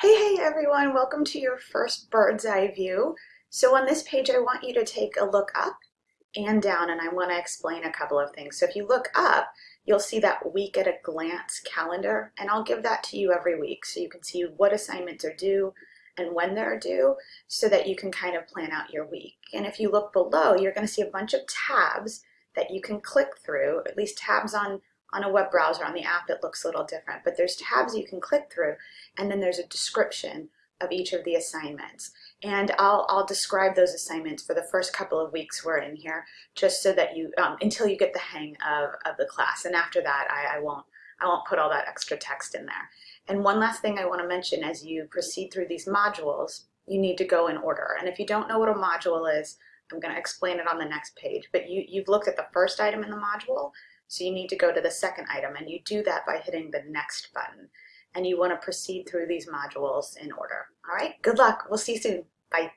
Hey, hey everyone, welcome to your first bird's eye view. So on this page, I want you to take a look up and down, and I want to explain a couple of things. So if you look up, you'll see that week at a glance calendar, and I'll give that to you every week so you can see what assignments are due and when they're due so that you can kind of plan out your week. And if you look below, you're going to see a bunch of tabs that you can click through, at least tabs on on a web browser, on the app, it looks a little different, but there's tabs you can click through, and then there's a description of each of the assignments. And I'll, I'll describe those assignments for the first couple of weeks we're in here, just so that you, um, until you get the hang of, of the class. And after that, I, I won't I won't put all that extra text in there. And one last thing I want to mention as you proceed through these modules, you need to go in order. And if you don't know what a module is, I'm going to explain it on the next page. But you, you've looked at the first item in the module, so you need to go to the second item and you do that by hitting the next button. And you want to proceed through these modules in order. All right, good luck. We'll see you soon. Bye.